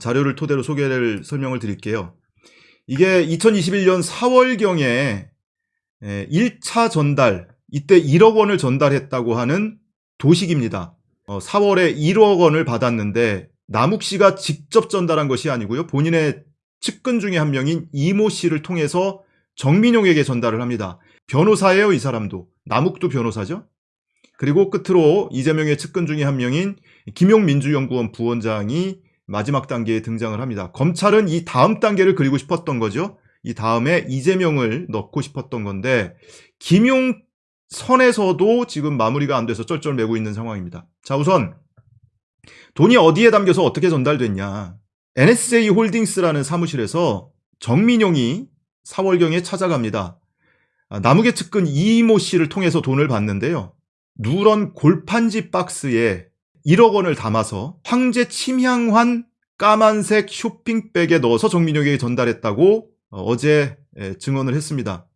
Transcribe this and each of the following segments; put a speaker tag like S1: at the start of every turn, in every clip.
S1: 자료를 토대로 소개를 설명을 드릴게요. 이게 2021년 4월경에 1차 전달, 이때 1억 원을 전달했다고 하는 도식입니다. 4월에 1억 원을 받았는데 남욱 씨가 직접 전달한 것이 아니고요. 본인의 측근 중에 한 명인 이모 씨를 통해서 정민용에게 전달을 합니다. 변호사예요, 이 사람도. 남욱도 변호사죠. 그리고 끝으로 이재명의 측근 중에 한 명인 김용민주연구원 부원장이 마지막 단계에 등장을 합니다. 검찰은 이 다음 단계를 그리고 싶었던 거죠. 이 다음에 이재명을 넣고 싶었던 건데 김용 선에서도 지금 마무리가 안 돼서 쩔쩔매고 있는 상황입니다. 자 우선 돈이 어디에 담겨서 어떻게 전달됐냐. NSJ 홀딩스라는 사무실에서 정민용이 4월경에 찾아갑니다. 아, 남욱의 측근 이모 씨를 통해서 돈을 받는데요. 누런 골판지 박스에 1억 원을 담아서 황제 침향환 까만색 쇼핑백에 넣어서 정민용에게 전달했다고 어, 어제 증언을 했습니다.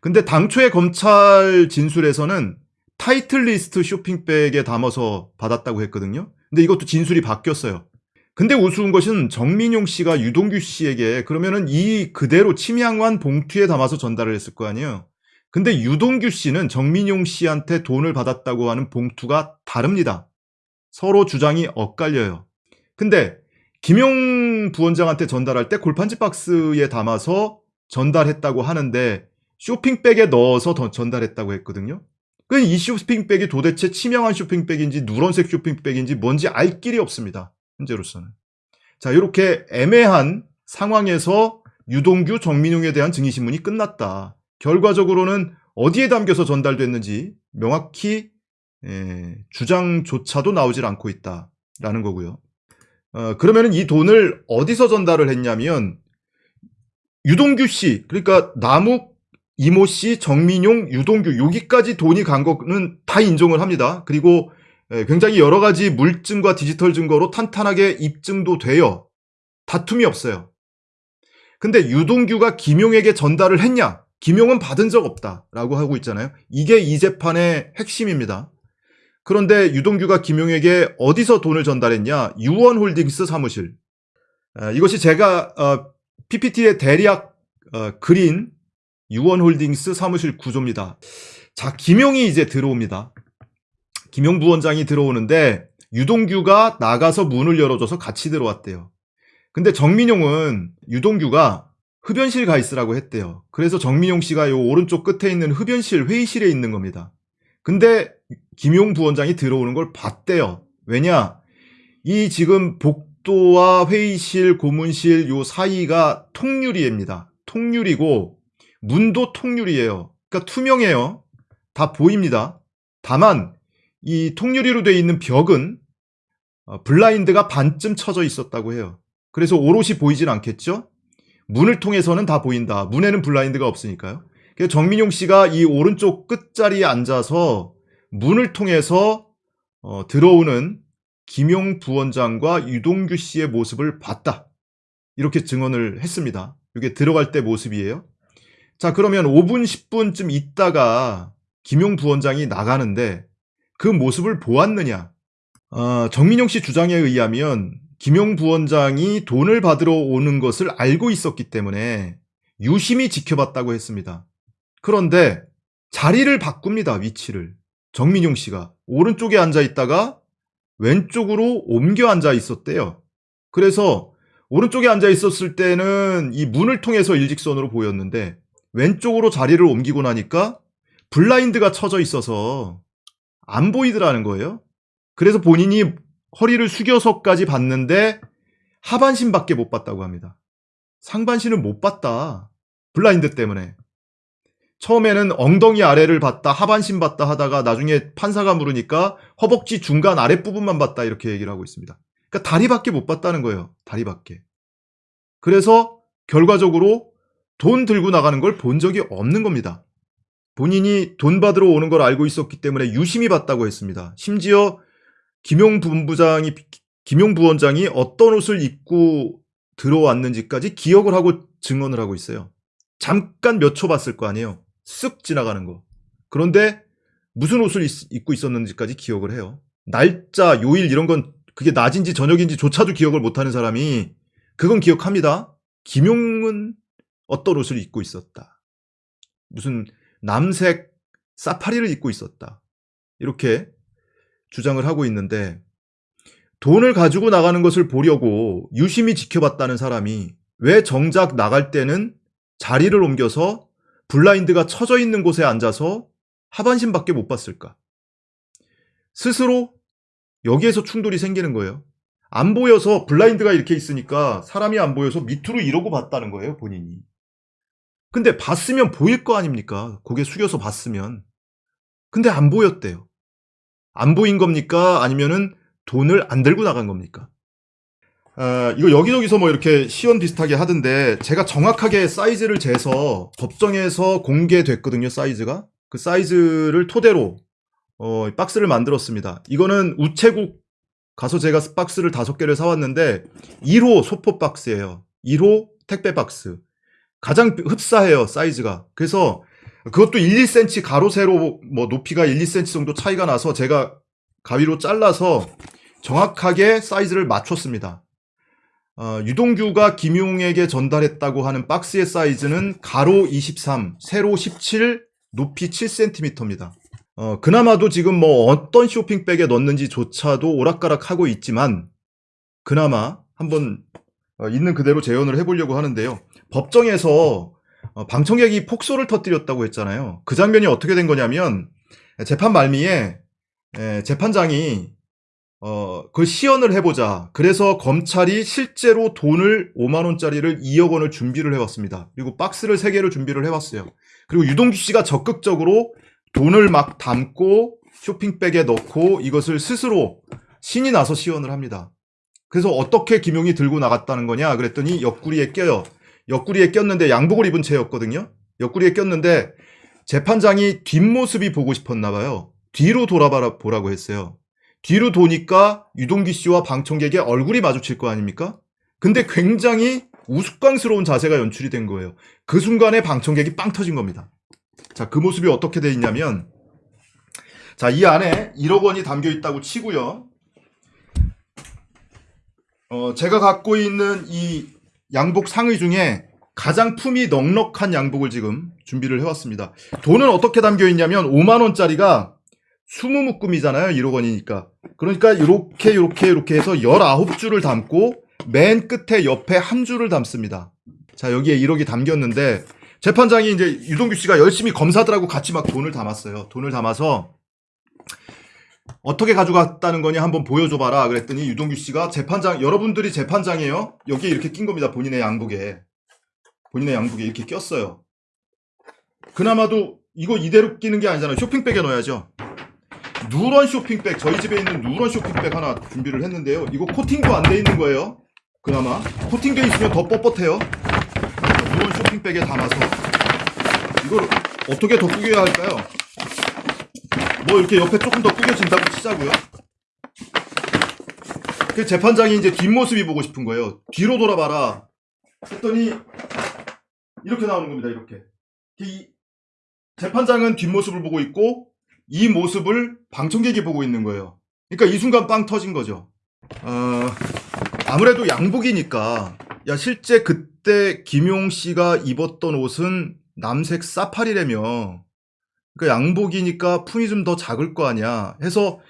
S1: 근데 당초에 검찰 진술에서는 타이틀리스트 쇼핑백에 담아서 받았다고 했거든요. 근데 이것도 진술이 바뀌었어요. 근데 우스운 것은 정민용 씨가 유동규 씨에게 그러면은 이 그대로 침향환 봉투에 담아서 전달을 했을 거 아니에요. 근데 유동규 씨는 정민용 씨한테 돈을 받았다고 하는 봉투가 다릅니다. 서로 주장이 엇갈려요. 근데 김용 부원장한테 전달할 때 골판지 박스에 담아서 전달했다고 하는데 쇼핑백에 넣어서 전달했다고 했거든요. 그이 쇼핑백이 도대체 치명한 쇼핑백인지 누런색 쇼핑백인지 뭔지 알 길이 없습니다. 현재로서는. 자 이렇게 애매한 상황에서 유동규, 정민용에 대한 증인신문이 끝났다. 결과적으로는 어디에 담겨서 전달됐는지 명확히 에, 주장조차도 나오질 않고 있다라는 거고요. 어, 그러면 이 돈을 어디서 전달을 했냐면 유동규 씨, 그러니까 남욱, 이모 씨, 정민용, 유동규 여기까지 돈이 간 거는 다 인정을 합니다. 그리고 굉장히 여러 가지 물증과 디지털 증거로 탄탄하게 입증도 돼요. 다툼이 없어요. 근데 유동규가 김용에게 전달을 했냐? 김용은 받은 적 없다라고 하고 있잖아요. 이게 이 재판의 핵심입니다. 그런데 유동규가 김용에게 어디서 돈을 전달했냐? 유원홀딩스 사무실. 이것이 제가 어, PPT의 대략 어, 그린 유원홀딩스 사무실 구조입니다. 자, 김용이 이제 들어옵니다. 김용 부원장이 들어오는데 유동규가 나가서 문을 열어줘서 같이 들어왔대요. 근데 정민용은 유동규가 흡연실 가 있으라고 했대요. 그래서 정민용 씨가 요 오른쪽 끝에 있는 흡연실 회의실에 있는 겁니다. 근데 김용 부원장이 들어오는 걸 봤대요. 왜냐? 이 지금 복도와 회의실, 고문실 요 사이가 통유리입니다. 통유리고 문도 통유리예요. 그러니까 투명해요. 다 보입니다. 다만 이 통유리로 되어 있는 벽은 어, 블라인드가 반쯤 쳐져 있었다고 해요. 그래서 오롯이 보이진 않겠죠? 문을 통해서는 다 보인다. 문에는 블라인드가 없으니까요. 그래서 정민용 씨가 이 오른쪽 끝자리에 앉아서 문을 통해서 어, 들어오는 김용 부원장과 유동규 씨의 모습을 봤다. 이렇게 증언을 했습니다. 이게 들어갈 때 모습이에요. 자 그러면 5분 10분쯤 있다가 김용 부원장이 나가는데 그 모습을 보았느냐 어, 정민용 씨 주장에 의하면 김용 부원장이 돈을 받으러 오는 것을 알고 있었기 때문에 유심히 지켜봤다고 했습니다. 그런데 자리를 바꿉니다. 위치를. 정민용 씨가 오른쪽에 앉아 있다가 왼쪽으로 옮겨 앉아 있었대요. 그래서 오른쪽에 앉아 있었을 때는 이 문을 통해서 일직선으로 보였는데 왼쪽으로 자리를 옮기고 나니까 블라인드가 쳐져 있어서 안 보이더라는 거예요. 그래서 본인이 허리를 숙여서까지 봤는데 하반신밖에 못 봤다고 합니다. 상반신을 못 봤다. 블라인드 때문에. 처음에는 엉덩이 아래를 봤다, 하반신 봤다 하다가 나중에 판사가 물으니까 허벅지 중간 아랫부분만 봤다 이렇게 얘기를 하고 있습니다. 그러니까 다리밖에 못 봤다는 거예요. 다리밖에. 그래서 결과적으로 돈 들고 나가는 걸 본 적이 없는 겁니다. 본인이 돈 받으러 오는 걸 알고 있었기 때문에 유심히 봤다고 했습니다. 심지어 김용 본부장이 김용 부원장이 어떤 옷을 입고 들어왔는지까지 기억을 하고 증언을 하고 있어요. 잠깐 몇 초 봤을 거 아니에요. 쓱 지나가는 거. 그런데 무슨 옷을 입고 있었는지까지 기억을 해요. 날짜, 요일 이런 건 그게 낮인지 저녁인지 조차도 기억을 못하는 사람이 그건 기억합니다. 김용은 어떤 옷을 입고 있었다. 무슨 남색 사파리를 입고 있었다. 이렇게 주장을 하고 있는데 돈을 가지고 나가는 것을 보려고 유심히 지켜봤다는 사람이 왜 정작 나갈 때는 자리를 옮겨서 블라인드가 쳐져 있는 곳에 앉아서 하반신밖에 못 봤을까? 스스로 여기에서 충돌이 생기는 거예요. 안 보여서 블라인드가 이렇게 있으니까 사람이 안 보여서 밑으로 이러고 봤다는 거예요, 본인이. 근데 봤으면 보일 거 아닙니까? 고개 숙여서 봤으면. 근데 안 보였대요. 안 보인 겁니까? 아니면은 돈을 안 들고 나간 겁니까? 아, 이거 여기저기서 뭐 이렇게 시연 비슷하게 하던데 제가 정확하게 사이즈를 재서 법정에서 공개됐거든요, 사이즈가. 그 사이즈를 토대로 어, 박스를 만들었습니다. 이거는 우체국 가서 제가 박스를 다섯 개를 사왔는데 1호 소포 박스예요. 1호 택배 박스. 가장 흡사해요, 사이즈가. 그래서 그것도 1, 2cm 가로 세로 뭐 높이가 1, 2cm 정도 차이가 나서 제가 가위로 잘라서 정확하게 사이즈를 맞췄습니다. 어, 유동규가 김용에게 전달했다고 하는 박스의 사이즈는 가로 23, 세로 17, 높이 7cm입니다. 어, 그나마도 지금 뭐 어떤 쇼핑백에 넣는지조차도 오락가락하고 있지만 그나마 한번 어, 있는 그대로 재현을 해보려고 하는데요. 법정에서 어, 방청객이 폭소를 터뜨렸다고 했잖아요. 그 장면이 어떻게 된 거냐면 재판 말미에 에, 재판장이 어, 그걸 시연을 해보자. 그래서 검찰이 실제로 돈을 5만 원짜리를 2억 원을 준비를 해왔습니다. 그리고 박스를 3개를 준비를 해왔어요. 그리고 유동규 씨가 적극적으로 돈을 막 담고 쇼핑백에 넣고 이것을 스스로 신이 나서 시연을 합니다. 그래서 어떻게 김용이 들고 나갔다는 거냐 그랬더니 옆구리에 껴요. 옆구리에 꼈는데 양복을 입은 채였거든요. 옆구리에 꼈는데 재판장이 뒷모습이 보고 싶었나 봐요. 뒤로 돌아봐 보라고 했어요. 뒤로 도니까 유동기 씨와 방청객의 얼굴이 마주칠 거 아닙니까? 근데 굉장히 우스꽝스러운 자세가 연출이 된 거예요. 그 순간에 방청객이 빵 터진 겁니다. 자, 그 모습이 어떻게 돼 있냐면 자, 이 안에 1억 원이 담겨 있다고 치고요. 어, 제가 갖고 있는 이 양복 상의 중에 가장 품이 넉넉한 양복을 지금 준비를 해왔습니다. 돈은 어떻게 담겨 있냐면 5만 원짜리가 20 묶음이잖아요. 1억 원이니까. 그러니까 이렇게 이렇게 이렇게 해서 19줄을 담고 맨 끝에 옆에 한 줄을 담습니다. 자 여기에 1억이 담겼는데 재판장이 이제 유동규 씨가 열심히 검사들하고 같이 막 돈을 담았어요. 돈을 담아서 어떻게 가져갔다는 거냐 한번 보여줘봐라 그랬더니 유동규 씨가 재판장 여러분들이 재판장이에요. 여기에 이렇게 낀 겁니다. 본인의 양복에 본인의 양복에 이렇게 꼈어요. 그나마도 이거 이대로 끼는 게 아니잖아요. 쇼핑백에 넣어야죠. 누런 쇼핑백 저희 집에 있는 누런 쇼핑백 하나 준비를 했는데요. 이거 코팅도 안 돼 있는 거예요. 그나마 코팅돼 있으면 더 뻣뻣해요. 누런 쇼핑백에 담아서 이걸 어떻게 더 꾸겨야 할까요? 뭐 이렇게 옆에 조금 더 꾸겨진다고 치자고요. 그 재판장이 이제 뒷모습이 보고 싶은 거예요. 뒤로 돌아봐라. 했더니 이렇게 나오는 겁니다. 이렇게. 이 재판장은 뒷모습을 보고 있고 이 모습을 방청객이 보고 있는 거예요. 그러니까 이 순간 빵 터진 거죠. 어, 아무래도 양복이니까. 야 실제 그때 김용 씨가 입었던 옷은 남색 사파리라며. 그러니까 양복이니까 품이 좀 더 작을 거 아니야. 해서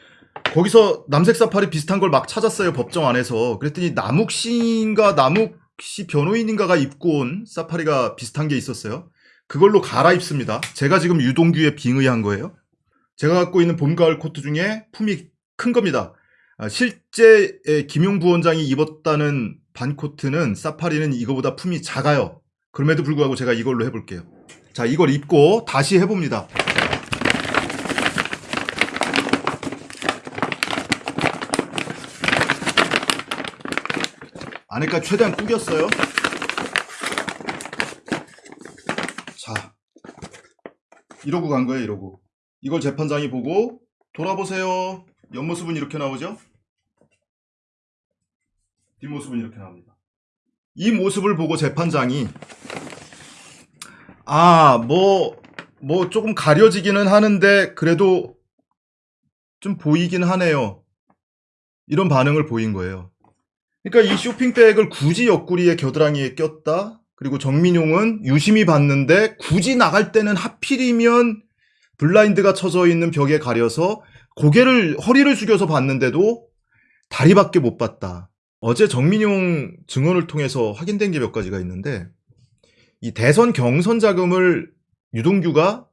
S1: 거기서 남색 사파리 비슷한 걸 막 찾았어요 법정 안에서. 그랬더니 남욱 씨인가 남욱 씨 변호인인가가 입고 온 사파리가 비슷한 게 있었어요. 그걸로 갈아입습니다. 제가 지금 유동규에 빙의한 거예요 제가 갖고 있는 봄, 가을 코트 중에 품이 큰 겁니다. 아, 실제 김용 부원장이 입었다는 반코트는 사파리는 이거보다 품이 작아요. 그럼에도 불구하고 제가 이걸로 해볼게요. 자, 이걸 입고 다시 해봅니다. 안에까지 최대한 꾸겼어요. 자, 이러고 간 거예요, 이러고. 이걸 재판장이 보고 돌아보세요. 옆모습은 이렇게 나오죠? 뒷모습은 이렇게 나옵니다. 이 모습을 보고 재판장이 아, 뭐, 뭐 조금 가려지기는 하는데 그래도 좀 보이긴 하네요. 이런 반응을 보인 거예요. 그러니까 이 쇼핑백을 굳이 옆구리에 겨드랑이에 꼈다. 그리고 정민용은 유심히 봤는데 굳이 나갈 때는 하필이면 블라인드가 쳐져 있는 벽에 가려서 고개를 허리를 숙여서 봤는데도 다리밖에 못 봤다. 어제 정민용 증언을 통해서 확인된 게 몇 가지가 있는데 이 대선 경선 자금을 유동규가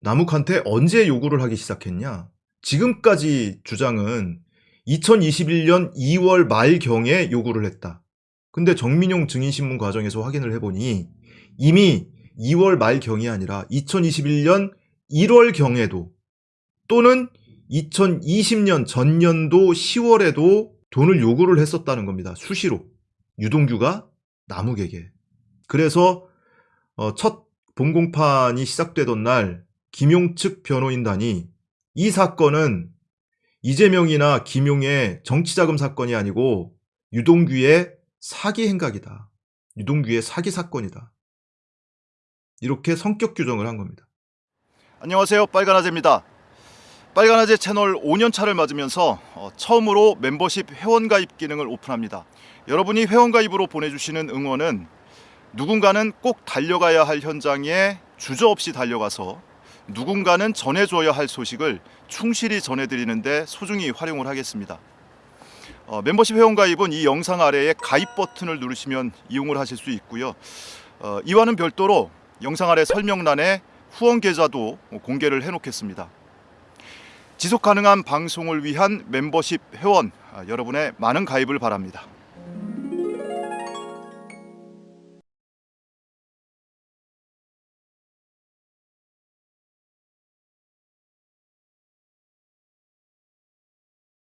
S1: 남욱한테 언제 요구를 하기 시작했냐? 지금까지 주장은 2021년 2월 말경에 요구를 했다. 근데 정민용 증인신문 과정에서 확인을 해보니 이미 2월 말경이 아니라 2021년 1월경에도 또는 2020년 전년도 10월에도 돈을 요구를 했었다는 겁니다. 수시로. 유동규가 남욱에게. 그래서 어, 첫 본공판이 시작되던 날 김용 측 변호인단이 이 사건은 이재명이나 김용의 정치자금 사건이 아니고 유동규의 사기 행각이다. 유동규의 사기 사건이다. 이렇게 성격 규정을 한 겁니다. 안녕하세요. 빨간아재입니다. 빨간아재 채널 5년차를 맞으면서 어, 처음으로 멤버십 회원가입 기능을 오픈합니다. 여러분이 회원가입으로 보내주시는 응원은 누군가는 꼭 달려가야 할 현장에 주저없이 달려가서 누군가는 전해줘야 할 소식을 충실히 전해드리는데 소중히 활용을 하겠습니다. 어, 멤버십 회원가입은 이 영상 아래에 가입 버튼을 누르시면 이용을 하실 수 있고요. 어, 이와는 별도로 영상 아래 설명란에 후원 계좌도 공개를 해놓겠습니다. 지속 가능한 방송을 위한 멤버십 회원 아, 여러분의 많은 가입을 바랍니다.